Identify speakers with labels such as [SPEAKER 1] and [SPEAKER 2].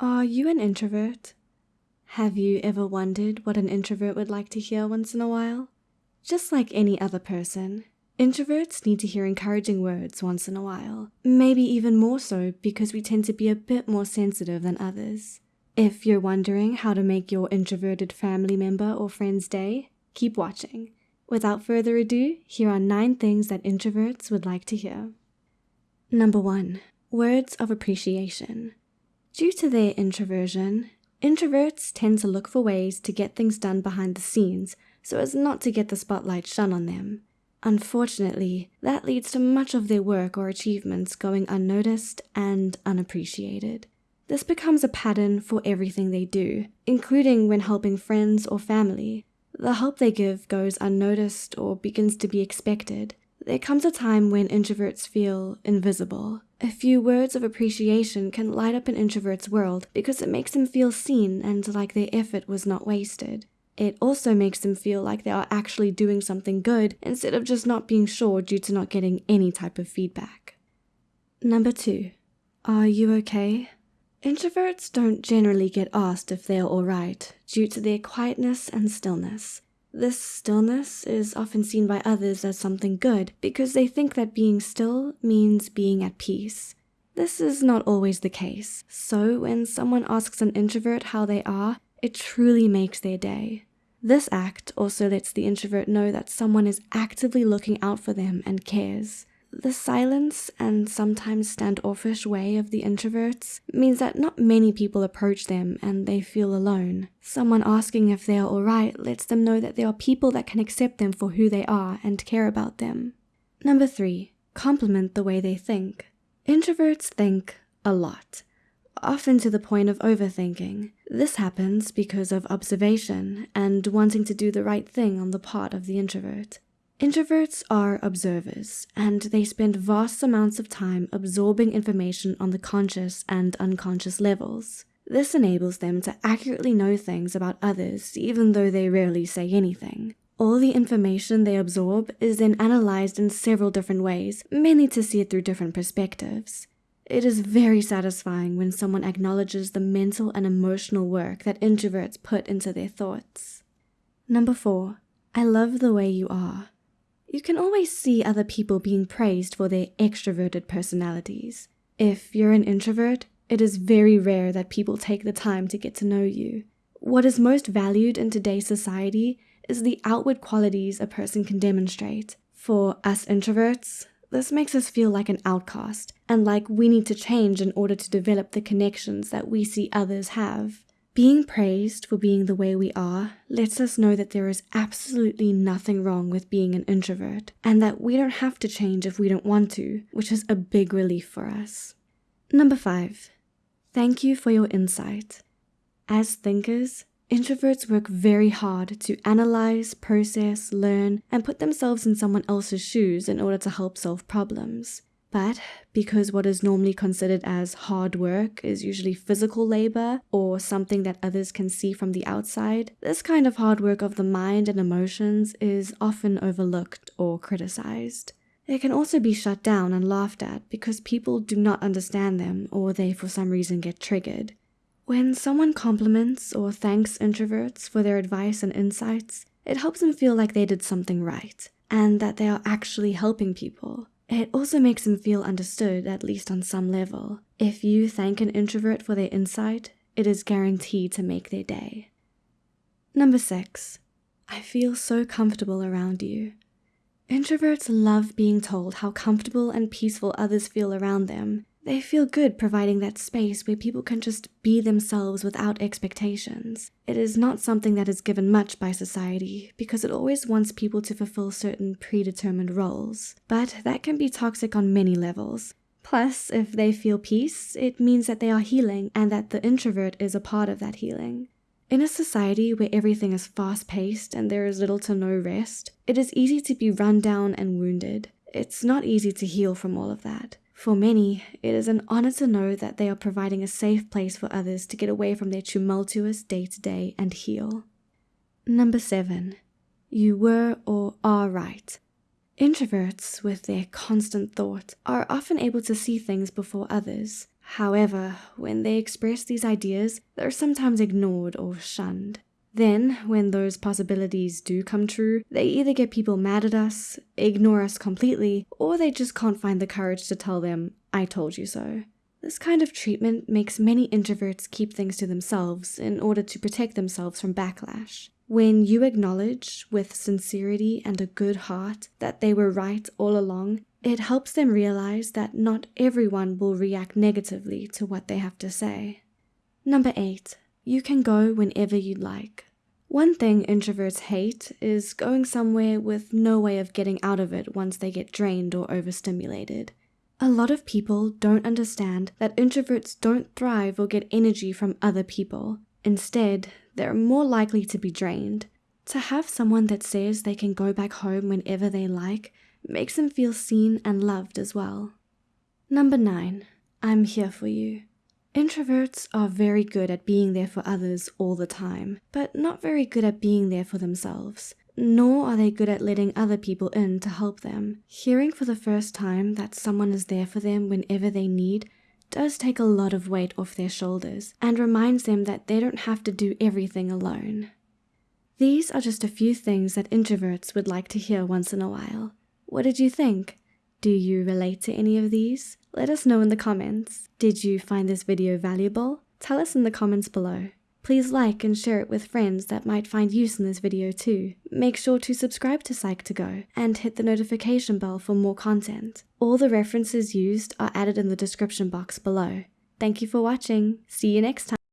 [SPEAKER 1] Are you an introvert? Have you ever wondered what an introvert would like to hear once in a while? Just like any other person, introverts need to hear encouraging words once in a while, maybe even more so because we tend to be a bit more sensitive than others. If you're wondering how to make your introverted family member or friend's day, keep watching. Without further ado, here are nine things that introverts would like to hear. Number one, words of appreciation. Due to their introversion, introverts tend to look for ways to get things done behind the scenes so as not to get the spotlight shone on them. Unfortunately, that leads to much of their work or achievements going unnoticed and unappreciated. This becomes a pattern for everything they do, including when helping friends or family. The help they give goes unnoticed or begins to be expected. There comes a time when introverts feel invisible. A few words of appreciation can light up an introvert's world because it makes them feel seen and like their effort was not wasted. It also makes them feel like they are actually doing something good instead of just not being sure due to not getting any type of feedback. Number two, are you okay? Introverts don't generally get asked if they're alright due to their quietness and stillness. This stillness is often seen by others as something good because they think that being still means being at peace. This is not always the case, so when someone asks an introvert how they are, it truly makes their day. This act also lets the introvert know that someone is actively looking out for them and cares. The silence and sometimes standoffish way of the introverts means that not many people approach them and they feel alone. Someone asking if they are alright lets them know that there are people that can accept them for who they are and care about them. Number three, compliment the way they think. Introverts think a lot, often to the point of overthinking. This happens because of observation and wanting to do the right thing on the part of the introvert. Introverts are observers, and they spend vast amounts of time absorbing information on the conscious and unconscious levels. This enables them to accurately know things about others even though they rarely say anything. All the information they absorb is then analyzed in several different ways, mainly to see it through different perspectives. It is very satisfying when someone acknowledges the mental and emotional work that introverts put into their thoughts. Number four, I love the way you are. You can always see other people being praised for their extroverted personalities. If you're an introvert, it is very rare that people take the time to get to know you. What is most valued in today's society is the outward qualities a person can demonstrate. For us introverts, this makes us feel like an outcast and like we need to change in order to develop the connections that we see others have. Being praised for being the way we are lets us know that there is absolutely nothing wrong with being an introvert and that we don't have to change if we don't want to, which is a big relief for us. Number five, thank you for your insight. As thinkers, introverts work very hard to analyze, process, learn, and put themselves in someone else's shoes in order to help solve problems. But because what is normally considered as hard work is usually physical labor or something that others can see from the outside, this kind of hard work of the mind and emotions is often overlooked or criticized. It can also be shut down and laughed at because people do not understand them or they for some reason get triggered. When someone compliments or thanks introverts for their advice and insights, it helps them feel like they did something right and that they are actually helping people. It also makes them feel understood, at least on some level. If you thank an introvert for their insight, it is guaranteed to make their day. Number six, I feel so comfortable around you. Introverts love being told how comfortable and peaceful others feel around them, they feel good providing that space where people can just be themselves without expectations. It is not something that is given much by society because it always wants people to fulfill certain predetermined roles. But that can be toxic on many levels. Plus, if they feel peace, it means that they are healing and that the introvert is a part of that healing. In a society where everything is fast paced and there is little to no rest, it is easy to be run down and wounded. It's not easy to heal from all of that. For many, it is an honor to know that they are providing a safe place for others to get away from their tumultuous day to day and heal. Number seven, you were or are right. Introverts, with their constant thought, are often able to see things before others. However, when they express these ideas, they're sometimes ignored or shunned. Then, when those possibilities do come true, they either get people mad at us, ignore us completely, or they just can't find the courage to tell them, I told you so. This kind of treatment makes many introverts keep things to themselves in order to protect themselves from backlash. When you acknowledge, with sincerity and a good heart, that they were right all along, it helps them realize that not everyone will react negatively to what they have to say. Number 8. You can go whenever you'd like. One thing introverts hate is going somewhere with no way of getting out of it once they get drained or overstimulated. A lot of people don't understand that introverts don't thrive or get energy from other people. Instead, they're more likely to be drained. To have someone that says they can go back home whenever they like makes them feel seen and loved as well. Number 9. I'm here for you. Introverts are very good at being there for others all the time, but not very good at being there for themselves. Nor are they good at letting other people in to help them. Hearing for the first time that someone is there for them whenever they need does take a lot of weight off their shoulders and reminds them that they don't have to do everything alone. These are just a few things that introverts would like to hear once in a while. What did you think? Do you relate to any of these? Let us know in the comments. Did you find this video valuable? Tell us in the comments below. Please like and share it with friends that might find use in this video too. Make sure to subscribe to Psych2Go and hit the notification bell for more content. All the references used are added in the description box below. Thank you for watching. See you next time.